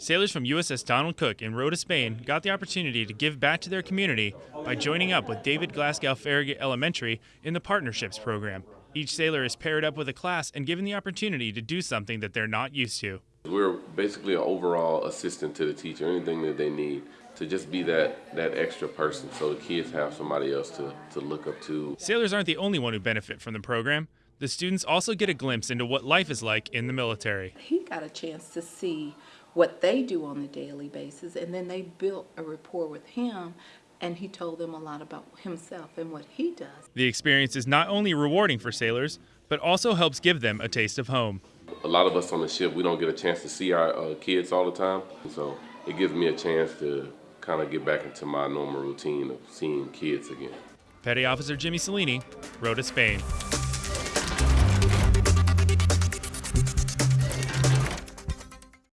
Sailors from USS Donald Cook in Rota, Spain got the opportunity to give back to their community by joining up with David Glasgow Farragut Elementary in the Partnerships Program. Each sailor is paired up with a class and given the opportunity to do something that they're not used to. We're basically an overall assistant to the teacher, anything that they need to just be that, that extra person so the kids have somebody else to, to look up to. Sailors aren't the only one who benefit from the program. The students also get a glimpse into what life is like in the military. He got a chance to see what they do on a daily basis, and then they built a rapport with him, and he told them a lot about himself and what he does. The experience is not only rewarding for sailors, but also helps give them a taste of home. A lot of us on the ship, we don't get a chance to see our uh, kids all the time, so it gives me a chance to kind of get back into my normal routine of seeing kids again. Petty Officer Jimmy Cellini, Rota, Spain.